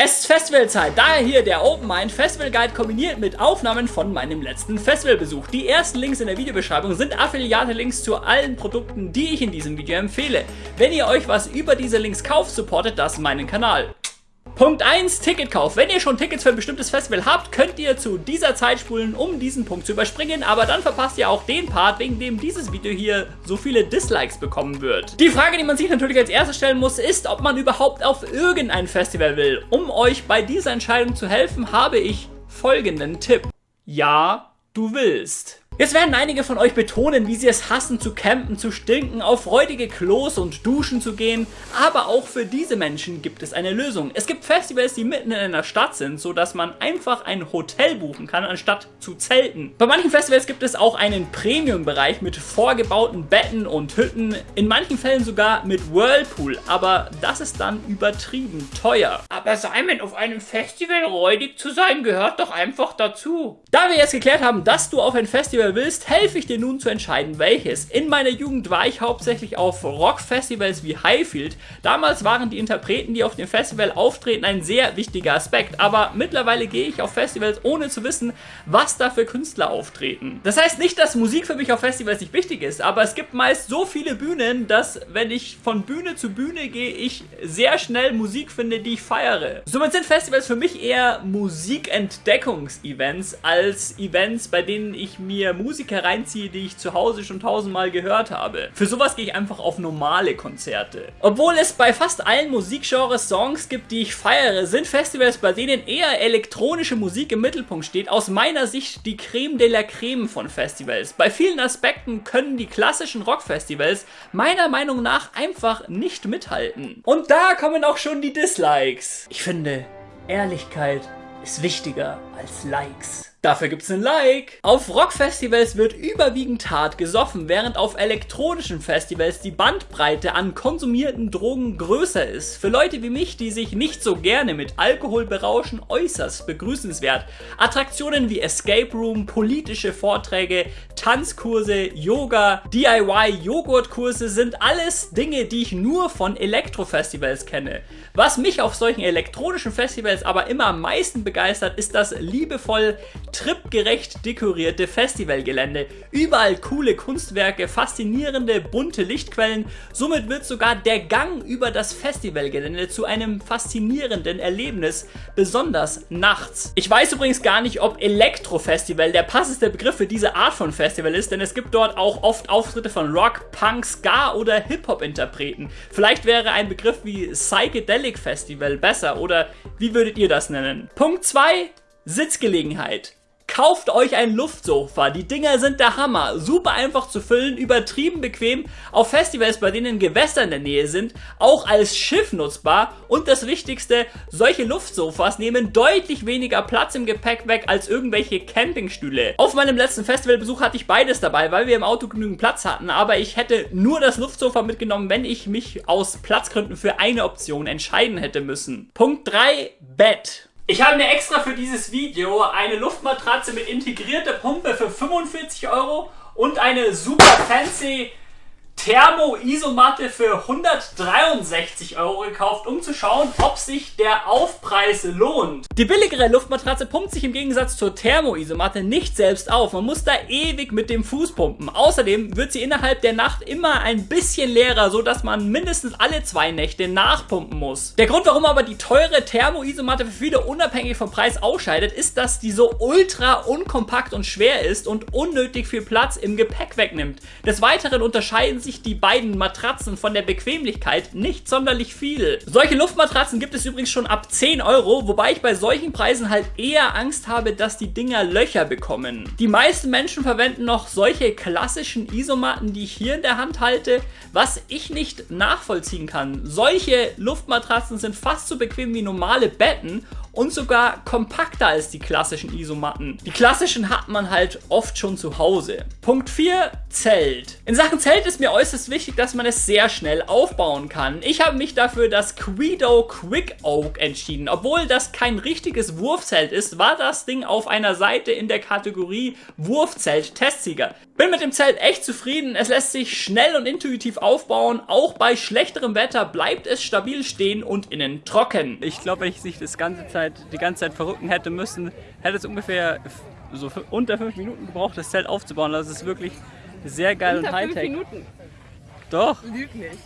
Es ist Festivalzeit, daher hier der Open Mind Festival Guide kombiniert mit Aufnahmen von meinem letzten Festivalbesuch. Die ersten Links in der Videobeschreibung sind Affiliate-Links zu allen Produkten, die ich in diesem Video empfehle. Wenn ihr euch was über diese Links kauft, supportet das meinen Kanal. Punkt 1, Ticketkauf. Wenn ihr schon Tickets für ein bestimmtes Festival habt, könnt ihr zu dieser Zeit spulen, um diesen Punkt zu überspringen, aber dann verpasst ihr auch den Part, wegen dem dieses Video hier so viele Dislikes bekommen wird. Die Frage, die man sich natürlich als erstes stellen muss, ist, ob man überhaupt auf irgendein Festival will. Um euch bei dieser Entscheidung zu helfen, habe ich folgenden Tipp. Ja, du willst. Jetzt werden einige von euch betonen, wie sie es hassen zu campen, zu stinken, auf räudige Klos und Duschen zu gehen, aber auch für diese Menschen gibt es eine Lösung. Es gibt Festivals, die mitten in einer Stadt sind, sodass man einfach ein Hotel buchen kann, anstatt zu zelten. Bei manchen Festivals gibt es auch einen Premium-Bereich mit vorgebauten Betten und Hütten, in manchen Fällen sogar mit Whirlpool, aber das ist dann übertrieben teuer. Aber Simon, auf einem Festival räudig zu sein, gehört doch einfach dazu. Da wir jetzt geklärt haben, dass du auf ein Festival Festival willst, helfe ich dir nun zu entscheiden, welches. In meiner Jugend war ich hauptsächlich auf Rockfestivals wie Highfield. Damals waren die Interpreten, die auf dem Festival auftreten, ein sehr wichtiger Aspekt, aber mittlerweile gehe ich auf Festivals, ohne zu wissen, was da für Künstler auftreten. Das heißt nicht, dass Musik für mich auf Festivals nicht wichtig ist, aber es gibt meist so viele Bühnen, dass wenn ich von Bühne zu Bühne gehe, ich sehr schnell Musik finde, die ich feiere. Somit sind Festivals für mich eher Musikentdeckungsevents als Events, bei denen ich mir Musiker reinziehe, die ich zu Hause schon tausendmal gehört habe. Für sowas gehe ich einfach auf normale Konzerte. Obwohl es bei fast allen Musikgenres Songs gibt, die ich feiere, sind Festivals, bei denen eher elektronische Musik im Mittelpunkt steht, aus meiner Sicht die Creme de la Creme von Festivals. Bei vielen Aspekten können die klassischen Rockfestivals meiner Meinung nach einfach nicht mithalten. Und da kommen auch schon die Dislikes. Ich finde, Ehrlichkeit ist wichtiger als Likes. Dafür gibt's ein Like. Auf Rockfestivals wird überwiegend hart gesoffen, während auf elektronischen Festivals die Bandbreite an konsumierten Drogen größer ist. Für Leute wie mich, die sich nicht so gerne mit Alkohol berauschen, äußerst begrüßenswert. Attraktionen wie Escape Room, politische Vorträge, Tanzkurse, Yoga, DIY-Joghurtkurse sind alles Dinge, die ich nur von Elektrofestivals kenne. Was mich auf solchen elektronischen Festivals aber immer am meisten begeistert, ist das liebevoll tripgerecht dekorierte Festivalgelände. Überall coole Kunstwerke, faszinierende bunte Lichtquellen. Somit wird sogar der Gang über das Festivalgelände zu einem faszinierenden Erlebnis, besonders nachts. Ich weiß übrigens gar nicht, ob Elektrofestival der passendste Begriff für diese Art von Festival ist, denn es gibt dort auch oft Auftritte von Rock, Punk, Ska oder Hip-Hop-Interpreten. Vielleicht wäre ein Begriff wie Psychedelic Festival besser oder wie würdet ihr das nennen? Punkt 2 Sitzgelegenheit. Kauft euch ein Luftsofa. Die Dinger sind der Hammer. Super einfach zu füllen, übertrieben bequem, auf Festivals, bei denen Gewässer in der Nähe sind, auch als Schiff nutzbar und das Wichtigste, solche Luftsofas nehmen deutlich weniger Platz im Gepäck weg als irgendwelche Campingstühle. Auf meinem letzten Festivalbesuch hatte ich beides dabei, weil wir im Auto genügend Platz hatten, aber ich hätte nur das Luftsofa mitgenommen, wenn ich mich aus Platzgründen für eine Option entscheiden hätte müssen. Punkt 3, Bett. Ich habe mir extra für dieses Video eine Luftmatratze mit integrierter Pumpe für 45 Euro und eine super fancy Thermo-Isomatte für 163 Euro gekauft, um zu schauen, ob sich der Aufpreis lohnt. Die billigere Luftmatratze pumpt sich im Gegensatz zur Thermo-Isomatte nicht selbst auf. Man muss da ewig mit dem Fuß pumpen. Außerdem wird sie innerhalb der Nacht immer ein bisschen leerer, so dass man mindestens alle zwei Nächte nachpumpen muss. Der Grund, warum aber die teure Thermo-Isomatte für viele unabhängig vom Preis ausscheidet, ist, dass die so ultra unkompakt und schwer ist und unnötig viel Platz im Gepäck wegnimmt. Des Weiteren unterscheiden sich sich die beiden Matratzen von der Bequemlichkeit nicht sonderlich viel. Solche Luftmatratzen gibt es übrigens schon ab 10 Euro, wobei ich bei solchen Preisen halt eher Angst habe, dass die Dinger Löcher bekommen. Die meisten Menschen verwenden noch solche klassischen Isomatten, die ich hier in der Hand halte, was ich nicht nachvollziehen kann. Solche Luftmatratzen sind fast so bequem wie normale Betten und sogar kompakter als die klassischen Isomatten. Die klassischen hat man halt oft schon zu Hause. Punkt 4, Zelt. In Sachen Zelt ist mir äußerst wichtig, dass man es sehr schnell aufbauen kann. Ich habe mich dafür das Quedo Quick Oak entschieden. Obwohl das kein richtiges Wurfzelt ist, war das Ding auf einer Seite in der Kategorie Wurfzelt Testsieger. Bin mit dem Zelt echt zufrieden. Es lässt sich schnell und intuitiv aufbauen. Auch bei schlechterem Wetter bleibt es stabil stehen und innen trocken. Ich glaube, wenn ich sich das ganze Zeit, die ganze Zeit verrücken hätte müssen, hätte es ungefähr so unter fünf Minuten gebraucht, das Zelt aufzubauen. Das ist wirklich sehr geil Unter und fünf Hightech. Minuten. Doch. Lüg nicht.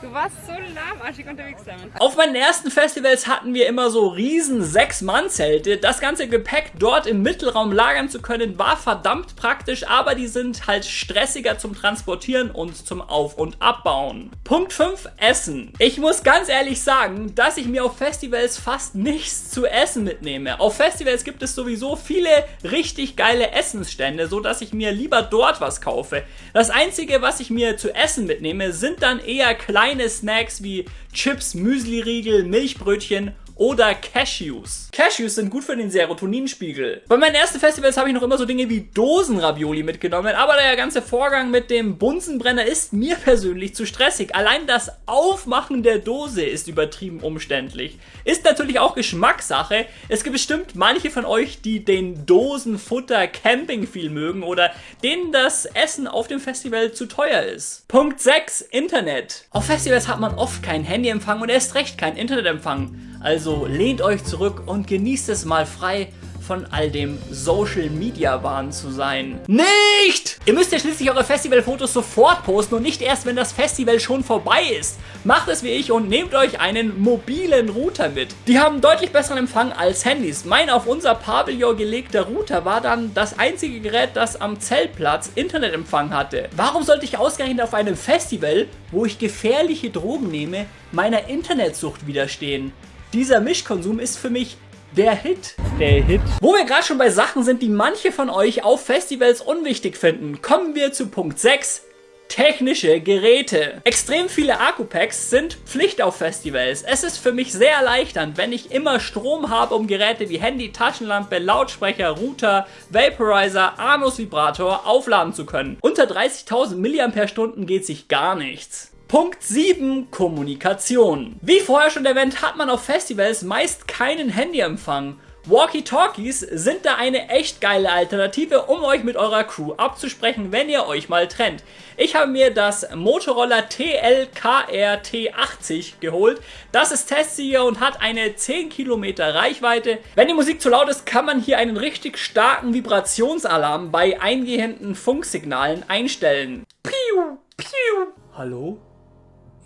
Du warst so lahmarschig unterwegs damit. Auf meinen ersten Festivals hatten wir immer so riesen Sechs-Mann-Zelte. Das ganze Gepäck dort im Mittelraum lagern zu können, war verdammt praktisch, aber die sind halt stressiger zum Transportieren und zum Auf- und Abbauen. Punkt 5, Essen. Ich muss ganz ehrlich sagen, dass ich mir auf Festivals fast nichts zu essen mitnehme. Auf Festivals gibt es sowieso viele richtig geile Essensstände, so dass ich mir lieber dort was kaufe. Das einzige, was ich mir zu essen mitnehme, sind dann eher kleine Snacks wie Chips, Müsliriegel, Milchbrötchen oder Cashews. Cashews sind gut für den Serotoninspiegel. Bei meinen ersten Festivals habe ich noch immer so Dinge wie Dosenravioli mitgenommen, aber der ganze Vorgang mit dem Bunsenbrenner ist mir persönlich zu stressig. Allein das Aufmachen der Dose ist übertrieben umständlich. Ist natürlich auch Geschmackssache. Es gibt bestimmt manche von euch, die den Dosenfutter Camping viel mögen oder denen das Essen auf dem Festival zu teuer ist. Punkt 6. Internet. Auf Festivals hat man oft keinen Handyempfang und erst recht keinen Internetempfang. Also lehnt euch zurück und genießt es mal frei von all dem Social Media Wahn zu sein. Nicht! Ihr müsst ja schließlich eure Festivalfotos sofort posten und nicht erst, wenn das Festival schon vorbei ist. Macht es wie ich und nehmt euch einen mobilen Router mit. Die haben deutlich besseren Empfang als Handys. Mein auf unser Pavillon gelegter Router war dann das einzige Gerät, das am Zeltplatz Internetempfang hatte. Warum sollte ich ausgerechnet auf einem Festival, wo ich gefährliche Drogen nehme, meiner Internetsucht widerstehen? Dieser Mischkonsum ist für mich der Hit. Der Hit. Wo wir gerade schon bei Sachen sind, die manche von euch auf Festivals unwichtig finden, kommen wir zu Punkt 6. Technische Geräte. Extrem viele Akkupacks sind Pflicht auf Festivals. Es ist für mich sehr erleichternd, wenn ich immer Strom habe, um Geräte wie Handy, Taschenlampe, Lautsprecher, Router, Vaporizer, Anus Vibrator aufladen zu können. Unter 30.000 mAh geht sich gar nichts. Punkt 7. Kommunikation. Wie vorher schon erwähnt, hat man auf Festivals meist keinen Handyempfang. Walkie-Talkies sind da eine echt geile Alternative, um euch mit eurer Crew abzusprechen, wenn ihr euch mal trennt. Ich habe mir das Motorola TLKR T80 geholt. Das ist Testsieger und hat eine 10 Kilometer Reichweite. Wenn die Musik zu laut ist, kann man hier einen richtig starken Vibrationsalarm bei eingehenden Funksignalen einstellen. Piu, piu. Hallo?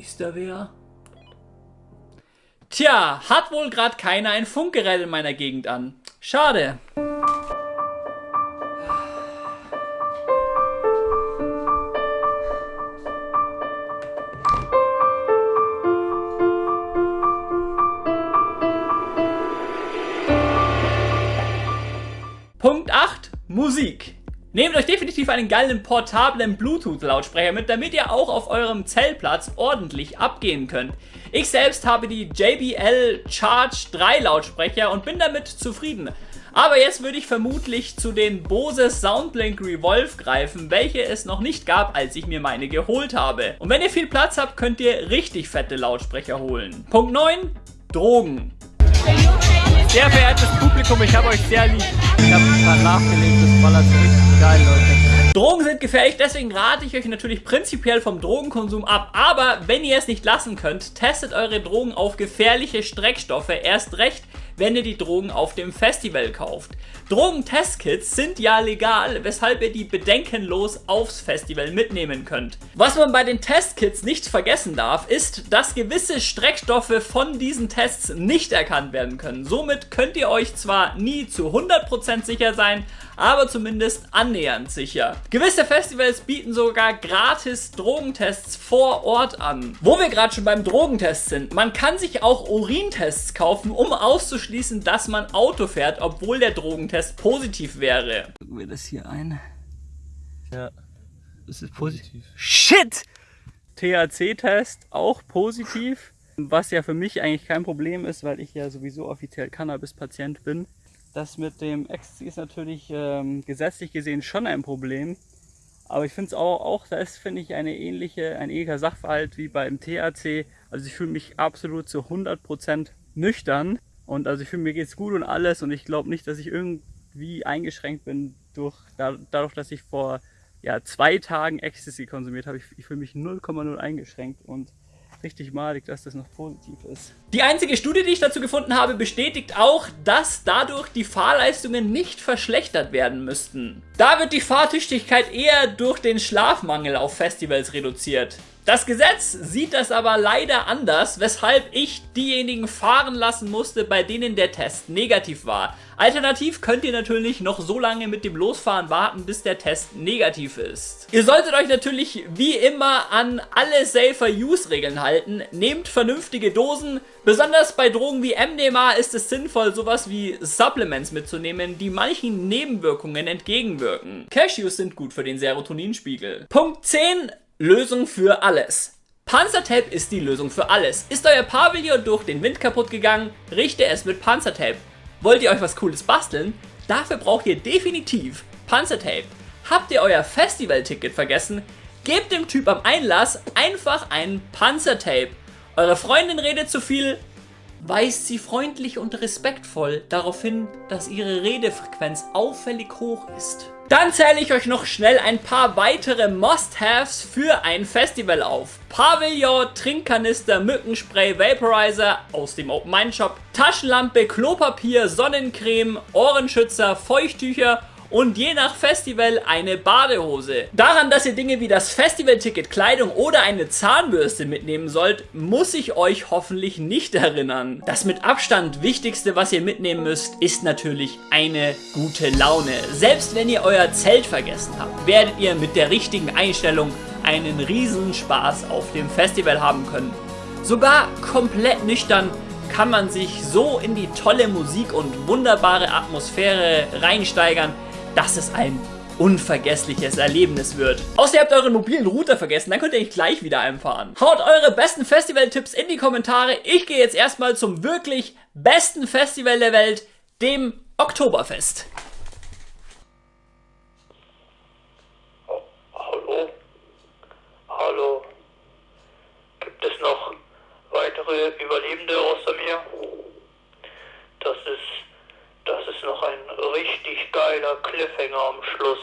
Ist da wer? Tja, hat wohl gerade keiner ein Funkgerät in meiner Gegend an. Schade. Punkt 8. Musik. Nehmt euch definitiv einen geilen portablen Bluetooth-Lautsprecher mit, damit ihr auch auf eurem Zeltplatz ordentlich abgehen könnt. Ich selbst habe die JBL Charge 3 Lautsprecher und bin damit zufrieden. Aber jetzt würde ich vermutlich zu den Bose Soundblink Revolve greifen, welche es noch nicht gab, als ich mir meine geholt habe. Und wenn ihr viel Platz habt, könnt ihr richtig fette Lautsprecher holen. Punkt 9. Drogen. Sehr verehrtes Publikum, ich habe euch sehr lieb. Ich habe gerade nachgelegt, das ballert so richtig geil, Leute. Drogen sind gefährlich, deswegen rate ich euch natürlich prinzipiell vom Drogenkonsum ab. Aber wenn ihr es nicht lassen könnt, testet eure Drogen auf gefährliche Streckstoffe. Erst recht, wenn ihr die Drogen auf dem Festival kauft. Drogentestkits sind ja legal, weshalb ihr die bedenkenlos aufs Festival mitnehmen könnt. Was man bei den Testkits nicht vergessen darf, ist, dass gewisse Streckstoffe von diesen Tests nicht erkannt werden können. Somit könnt ihr euch zwar nie zu 100% sicher sein, aber zumindest annähernd sicher. Gewisse Festivals bieten sogar gratis Drogentests vor Ort an. Wo wir gerade schon beim Drogentest sind, man kann sich auch Urintests kaufen, um auszuschließen, dass man Auto fährt, obwohl der Drogentest positiv wäre. Gucken wir das hier ein. Ja, Das ist positiv. Shit! THC-Test auch positiv. Was ja für mich eigentlich kein Problem ist, weil ich ja sowieso offiziell Cannabis-Patient bin. Das mit dem Ecstasy ist natürlich ähm, gesetzlich gesehen schon ein Problem. Aber ich finde es auch, auch, das finde ich eine ähnliche, ein ähnlicher Sachverhalt wie beim THC. Also ich fühle mich absolut zu 100% nüchtern. Und also ich fühle mir geht's gut und alles und ich glaube nicht, dass ich irgendwie eingeschränkt bin durch, dadurch, dass ich vor ja, zwei Tagen Ecstasy konsumiert habe, ich, ich fühle mich 0,0 eingeschränkt und richtig malig, dass das noch positiv ist. Die einzige Studie, die ich dazu gefunden habe, bestätigt auch, dass dadurch die Fahrleistungen nicht verschlechtert werden müssten. Da wird die Fahrtüchtigkeit eher durch den Schlafmangel auf Festivals reduziert. Das Gesetz sieht das aber leider anders, weshalb ich diejenigen fahren lassen musste, bei denen der Test negativ war. Alternativ könnt ihr natürlich noch so lange mit dem Losfahren warten, bis der Test negativ ist. Ihr solltet euch natürlich wie immer an alle Safer-Use-Regeln halten. Nehmt vernünftige Dosen. Besonders bei Drogen wie MDMA ist es sinnvoll, sowas wie Supplements mitzunehmen, die manchen Nebenwirkungen entgegenwirken. Cashews sind gut für den Serotoninspiegel. Punkt 10 Lösung für alles. Panzertape ist die Lösung für alles. Ist euer Pavillon durch den Wind kaputt gegangen, richte es mit Panzertape. Wollt ihr euch was cooles basteln? Dafür braucht ihr definitiv Panzertape. Habt ihr euer Festivalticket vergessen? Gebt dem Typ am Einlass einfach ein Panzertape. Eure Freundin redet zu viel, weist sie freundlich und respektvoll darauf hin, dass ihre Redefrequenz auffällig hoch ist. Dann zähle ich euch noch schnell ein paar weitere Must-Haves für ein Festival auf. Pavillon, Trinkkanister, Mückenspray, Vaporizer aus dem Open Mind Shop, Taschenlampe, Klopapier, Sonnencreme, Ohrenschützer, Feuchttücher und je nach Festival eine Badehose. Daran, dass ihr Dinge wie das Festivalticket, Kleidung oder eine Zahnbürste mitnehmen sollt, muss ich euch hoffentlich nicht erinnern. Das mit Abstand wichtigste, was ihr mitnehmen müsst, ist natürlich eine gute Laune. Selbst wenn ihr euer Zelt vergessen habt, werdet ihr mit der richtigen Einstellung einen Riesenspaß auf dem Festival haben können. Sogar komplett nüchtern kann man sich so in die tolle Musik und wunderbare Atmosphäre reinsteigern, dass es ein unvergessliches Erlebnis wird. Außer ihr habt euren mobilen Router vergessen, dann könnt ihr nicht gleich wieder einfahren. Haut eure besten Festival-Tipps in die Kommentare. Ich gehe jetzt erstmal zum wirklich besten Festival der Welt, dem Oktoberfest. Hallo? Hallo? Gibt es noch weitere Überlebende außer mir? Das ist das ist noch ein richtig geiler Cliffhanger am Schluss.